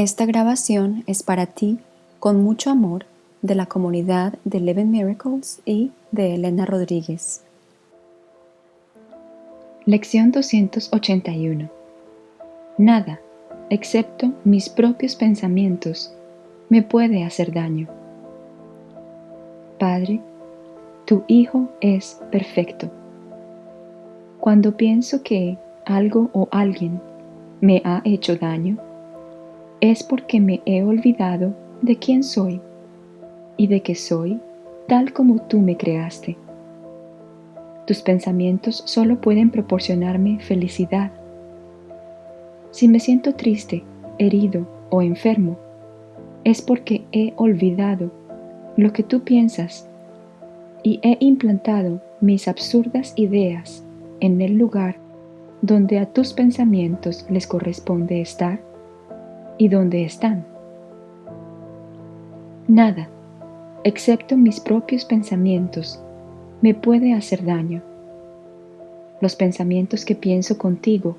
Esta grabación es para ti, con mucho amor, de la comunidad de Eleven Miracles y de Elena Rodríguez. Lección 281 Nada, excepto mis propios pensamientos, me puede hacer daño. Padre, tu Hijo es perfecto. Cuando pienso que algo o alguien me ha hecho daño, es porque me he olvidado de quién soy y de que soy tal como tú me creaste. Tus pensamientos solo pueden proporcionarme felicidad. Si me siento triste, herido o enfermo, es porque he olvidado lo que tú piensas y he implantado mis absurdas ideas en el lugar donde a tus pensamientos les corresponde estar y donde están. Nada, excepto mis propios pensamientos, me puede hacer daño. Los pensamientos que pienso contigo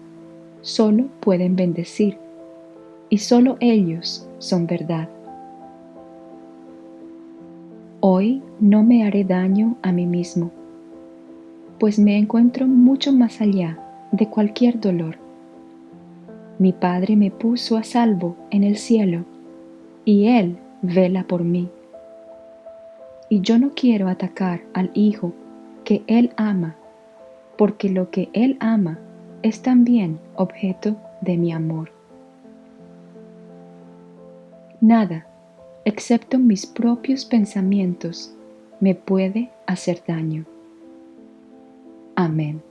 solo pueden bendecir y solo ellos son verdad. Hoy no me haré daño a mí mismo, pues me encuentro mucho más allá de cualquier dolor. Mi Padre me puso a salvo en el cielo y Él vela por mí. Y yo no quiero atacar al Hijo que Él ama, porque lo que Él ama es también objeto de mi amor. Nada, excepto mis propios pensamientos, me puede hacer daño. Amén.